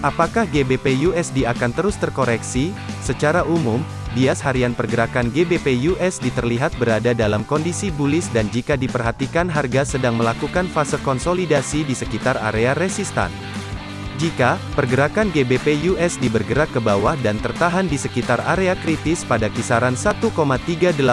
Apakah GBP USD akan terus terkoreksi? Secara umum, bias harian pergerakan GBP USD terlihat berada dalam kondisi bullish dan jika diperhatikan harga sedang melakukan fase konsolidasi di sekitar area resistan. Jika pergerakan GBP USD bergerak ke bawah dan tertahan di sekitar area kritis pada kisaran 1,38140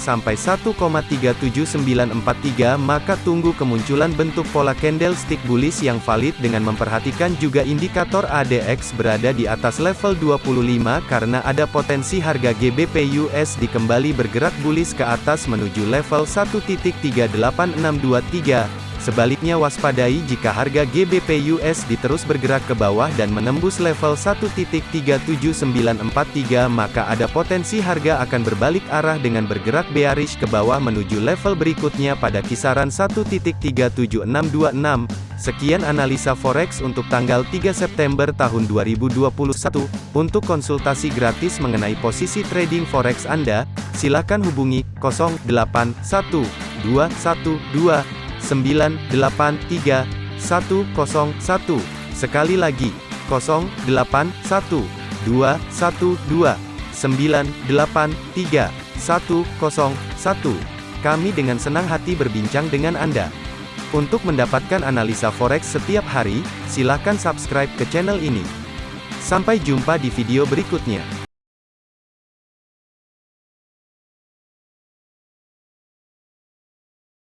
sampai 1,37943 maka tunggu kemunculan bentuk pola candlestick bullish yang valid dengan memperhatikan juga indikator ADX berada di atas level 25 karena ada potensi harga GBP USD kembali bergerak bullish ke atas menuju level 1.38623 Sebaliknya waspadai jika harga GBP USD terus bergerak ke bawah dan menembus level 1.37943 maka ada potensi harga akan berbalik arah dengan bergerak bearish ke bawah menuju level berikutnya pada kisaran 1.37626. Sekian analisa forex untuk tanggal 3 September tahun 2021. Untuk konsultasi gratis mengenai posisi trading forex Anda, silakan hubungi 081212 983 101. Sekali lagi, 081 212 983 101. Kami dengan senang hati berbincang dengan Anda. Untuk mendapatkan analisa forex setiap hari, silakan subscribe ke channel ini. Sampai jumpa di video berikutnya.